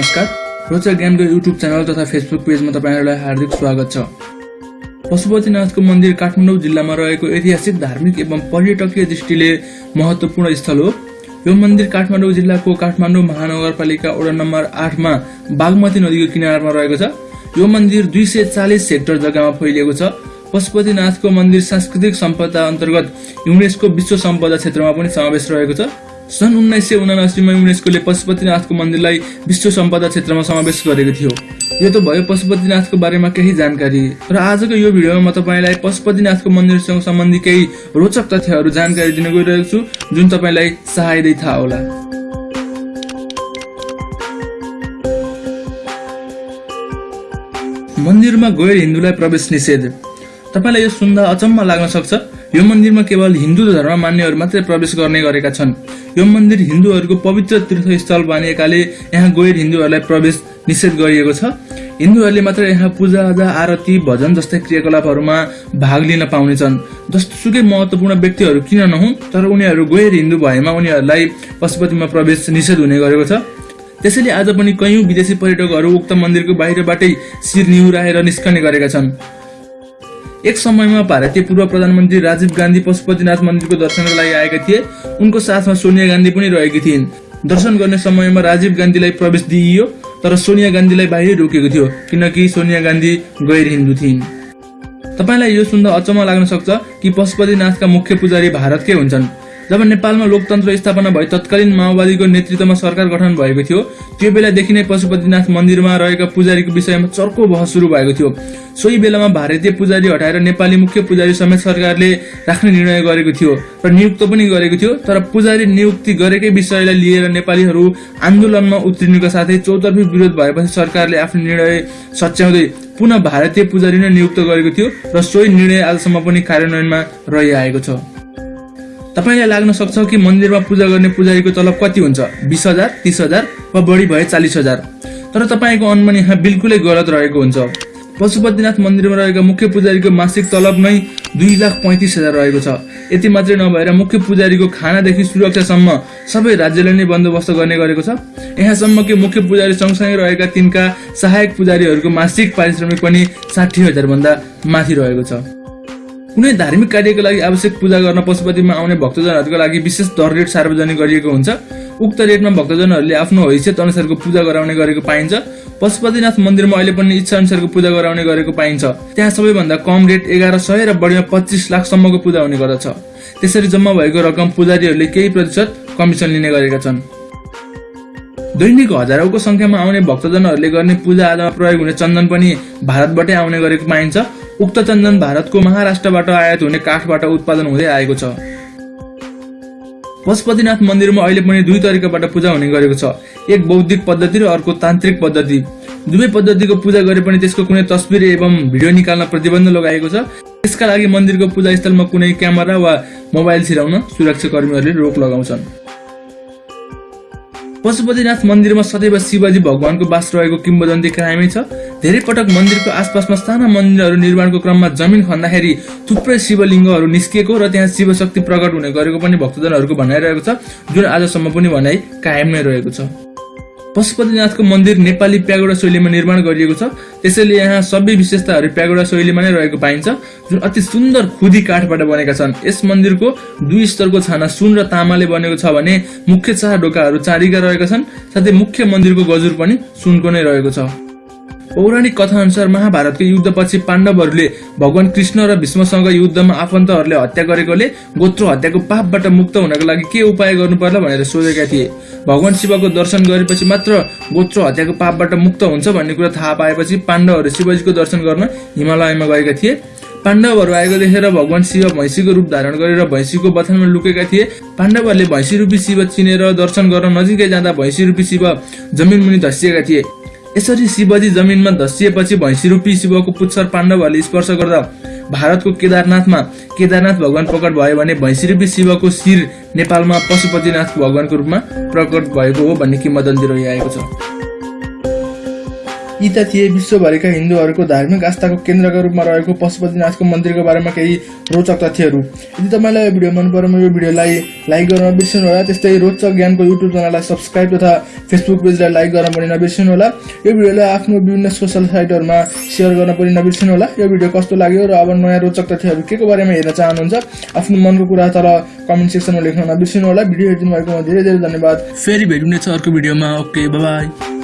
नमस्कार। रोचक ज्ञानको युट्युब च्यानल तथा फेसबुक पेजमा तपाईँहरूलाई हार्दिक स्वागत छ। पशुपतिनाथको मन्दिर काठमाडौँ जिल्लामा रहेको ऐतिहासिक धार्मिक एवं पर्यटकीय दृष्टिले महत्त्वपूर्ण स्थल हो। यो मन्दिर काठमाडौँ जिल्लाको काठमाडौँ महानगरपालिका वडा नम्बर आठमा बागमती नदीको किनारमा रहेको छ। यो मन्दिर दुई सय चालिस हेक्टर जग्गामा फैलिएको छ। पशुपतिनाथको मन्दिर सांस्कृतिक सम्पदा अन्तर्गत युनेस्को विश्व सम्पदा क्षेत्रमा पनि समावेश रहेको छ। सन् उन्नाइस सय उनासीमा युनेस्कोले पशुपतिनाथको मन्दिरलाई विश्व सम्पदा क्षेत्रमा समावेश गरेको थियो। यो त भयो पशुपतिनाथको बारेमा केही जानकारी। र आजको यो भिडियोमा म तपाईँलाई पशुपतिनाथको मन्दिरसँग सम्बन्धी केही रोचक तथ्यहरू जानकारी दिन गइरहेको छु जुन तपाईँलाई सहायदै थाहा होला। मन्दिरमा गैर हिन्दूलाई प्रवेश निषेध। तपाईँलाई यो सुन्दा अचम्म लाग्न सक्छ। यो मन्दिरमा केवल हिन्दू धर्म मान्नेहरू मात्रै प्रवेश गर्ने गरेका छन्। यो मन्दिर हिन्दूहरूको पवित्र तीर्थस्थल मानिएकाले यहाँ गैर हिन्दूहरूलाई प्रवेश निषेध गरिएको छ। हिन्दूहरूले मात्र यहाँ पूजाआजा आरती भजन जस्तै क्रियाकलापहरूमा भाग लिन पाउनेछन्। जस्तोसुकै महत्त्वपूर्ण व्यक्तिहरू किन नहुन् तर उनीहरू गैर हिन्दू भएमा उनीहरूलाई पशुपतिमा प्रवेश निषेध हुने गरेको छ। त्यसैले आज पनि कैयौँ विदेशी पर्यटकहरू उक्त मन्दिरको बाहिरबाटै शिर निहुराएर निस्कने गरेका छन्। एक समयमा भारतीय पूर्व प्रधानमन्त्री राजीव गान्धी पशुपतिनाथ मन्दिरको दर्शनको लागि आएका थिए। उनको साथमा सोनिया गान्धी पनि रहेकी थिइन्। दर्शन गर्ने समयमा राजीव गान्धीलाई प्रवेश दिइयो तर सोनिया गान्धीलाई बाहिर रोकेको थियो किनकि सोनिया गान्धी गैर हिन्दू थिइन्। तपाईँलाई यो सुन्दा अचम्म लाग्न सक्छ कि पशुपतिनाथका मुख्य पुजारी भारतकै हुन्छन्। जब नेपालमा लोकतन्त्र स्थापना भए तत्कालीन माओवादीको नेतृत्वमा सरकार गठन भएको थियो त्यो बेलादेखि नै पशुपतिनाथ मन्दिरमा रहेका पुजारीको विषयमा चर्को बहस सुरु भएको थियो। सोही बेलामा भारतीय पुजारी हटाएर नेपाली मुख्य पुजारी समेत सरकारले राख्ने निर्णय गरेको थियो र नियुक्त पनि गरेको थियो तर पुजारी नियुक्ति गरेकै विषयलाई लिएर नेपालीहरू आन्दोलनमा उत्रिनुका साथै चौतर्फी विरोध भएपछि सरकारले आफ्नो निर्णय सच्याउँदै पुनः भारतीय पुजारी नै नियुक्त गरेको थियो र सोही निर्णय आजसम्म पनि कार्यान्वयनमा रहिआएको छ। तपाईँलाई लाग्न सक्छ कि मन्दिरमा पूजा गर्ने पुजारीको तलब कति हुन्छ? बिस हजार तिस हजार वा बढी भए चालिस हजार। तर तपाईँको अनुमान यहाँ बिल्कुलै गलत रहेको हुन्छ। पशुपतिनाथ मन्दिरमा रहेका मुख्य पुजारीको मासिक तलब नै दुई लाख पैँतिस हजार रहेको छ। यति मात्रै नभएर मुख्य पुजारीको खानादेखि सुरक्षासम्म सबै राज्यले नै बन्दोबस्त गर्ने गरेको छ। यहाँसम्म कि मुख्य पुजारी सँगसँगै रहेका तिनका सहायक पुजारीहरूको मासिक पारिश्रमिक पनि साठी हजारभन्दा माथि रहेको छ। कुनै धार्मिक कार्यको लागि आवश्यक पूजा गर्न पशुपतिमा आउने भक्तजनहरूको लागि विशेष दर रेट सार्वजनिक गरिएको हुन्छ। उक्त रेटमा भक्तजनहरूले आफ्नो हैसियत अनुसारको पूजा गराउने गरेको पाइन्छ। पशुपतिनाथ मन्दिरमा अहिले पनि इच्छा अनुसारको पूजा गराउने गरेको पाइन्छ। त्यहाँ सबैभन्दा कम रेट एघार सय र बढीमा पच्चिस लाखसम्मको पूजा हुने गर्दछ। त्यसरी जम्मा भएको रकम पुजारीहरूले केही प्रतिशत कमिसन लिने गरेका छन्। दैनिक हजारौंको संख्यामा आउने भक्तजनहरूले गर्ने पूजा आजामा प्रयोग हुने चन्दन पनि भारतबाटै आउने गरेको पाइन्छ। उक्त चन्दन भारतको महाराष्ट्रबाट आयात हुने काठबाट उत्पादन हुँदै आएको छ। पशुपतिनाथ मन्दिरमा अहिले पनि दुई तरिकाबाट पूजा हुने गरेको छ। एक बौद्धिक पद्धति र अर्को तान्त्रिक पद्धति। दुवै पद्धतिको पूजा गरे पनि त्यसको कुनै तस्बिर एवं भिडियो निकाल्न प्रतिबन्ध लगाएको छ। त्यसका लागि मन्दिरको पूजा स्थलमा कुनै क्यामेरा वा मोबाइल छिराउन सुरक्षा कर्मीहरूले रोक लगाउँछन्। पशुपतिनाथ मन्दिरमा सदैव शिवजी भगवानको बास रहेको किम्बदन्ती कायमै छ। धेरै पटक मन्दिरको आसपासमा साना मन्दिरहरू निर्माणको क्रममा जमिन खन्दाखेरि थुप्रै शिवलिङ्गहरू निस्किएको र त्यहाँ शिवशक्ति प्रकट हुने गरेको पनि भक्तजनहरूको भनाइरहेको छ जुन आजसम्म पनि भनाइ कायम नै रहेको छ। पशुपतिनाथको मन्दिर नेपाली प्यागोडा शैलीमा निर्माण गरिएको छ। त्यसैले यहाँ सबै विशेषताहरू प्यागोडा शैलीमा नै रहेको पाइन्छ जुन अति सुन्दर खुदी काठबाट बनेका छन्। यस मन्दिरको दुई स्तरको छाना सुन र तामाले बनेको छ भने मुख्य चार ढोकाहरू चारिका रहेका छन् साथै मुख्य मन्दिरको गजुर पनि सुनको नै रहेको छ। पौराणिक कथा अनुसार महाभारतको युद्धपछि पाण्डवहरूले भगवान कृष्ण र भीष्मसँग युद्धमा आफन्तहरूले हत्या गरेकोले गोत्र हत्याको पापबाट मुक्त हुनको लागि के उपाय गर्नु पर्ला भनेर सोधेका थिए। भगवान शिवको दर्शन गरेपछि मात्र गोत्र हत्याको पापबाट मुक्त हुन्छ भन्ने कुरा थाहा पाएपछि पाण्डवहरू शिवजीको दर्शन गर्न हिमालयमा गएका थिए। पाण्डवहरू आएको देखेर भगवान शिव भैँसीको रूप धारण गरेर भैँसीको बथानमा लुकेका थिए। पाण्डवहरूले भैँसी रूपी शिव चिनेर दर्शन गर्न नजिकै जाँदा भैँसी रूपी शिव जमिन मुनि धसिएका थिए। यसरी शिवजी जमिनमा धसिएपछि भैँसी रूपी शिवको पुच्छर पाण्डवहरूले स्पर्श गर्दा भारतको केदारनाथमा केदारनाथ भगवान प्रकट भयो भने भैँसी रूपी शिवको शिर नेपालमा पशुपतिनाथ भगवानको रूपमा प्रकट भएको हो भन्ने किम्बदन्ती रहिआएको छ। यी त थिए विश्वभरिका हिन्दूहरूको धार्मिक आस्थाको केन्द्रका रूपमा रहेको पशुपतिनाथको मन्दिरको बारेमा केही रोचक तथ्यहरू। यदि तपाईँलाई यो भिडियो मन परेमा यो भिडियोलाई लाइक गर्न नबिर्सनु होला त्यस्तै रोचक ज्ञानको युट्युब च्यानललाई सब्सक्राइब तथा फेसबुक पेजलाई लाइक गर्न पनि नबिर्सनु होला। यो भिडियोलाई आफ्नो विभिन्न सोसल साइटहरूमा सेयर गर्न पनि नबिर्सनु होला। यो भिडियो कस्तो लाग्यो र अब नयाँ रोचक तथ्यहरू के को बारेमा हेर्न चाहनुहुन्छ आफ्नो मनको कुरा तल कमेन्ट सेक्सनमा लेख्न नबिर्सनु होला। भिडियो हेरिदिनु भएकोमा धेरै धेरै धन्यवाद। फेरि भेट्नेछ अर्को भिडियोमा। Okay by